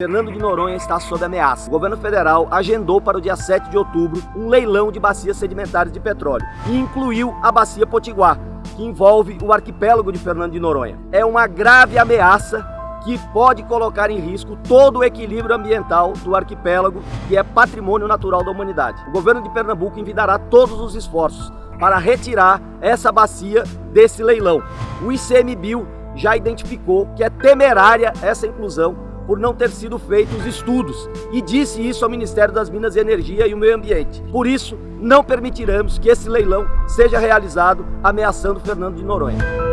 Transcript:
Fernando de Noronha está sob ameaça. O governo federal agendou para o dia 7 de outubro um leilão de bacias sedimentares de petróleo e incluiu a bacia Potiguar, que envolve o arquipélago de Fernando de Noronha. É uma grave ameaça que pode colocar em risco todo o equilíbrio ambiental do arquipélago, que é patrimônio natural da humanidade. O governo de Pernambuco envidará todos os esforços para retirar essa bacia desse leilão. O ICMBio já identificou que é temerária essa inclusão por não ter sido feitos estudos e disse isso ao Ministério das Minas e Energia e o Meio Ambiente. Por isso, não permitiremos que esse leilão seja realizado ameaçando Fernando de Noronha.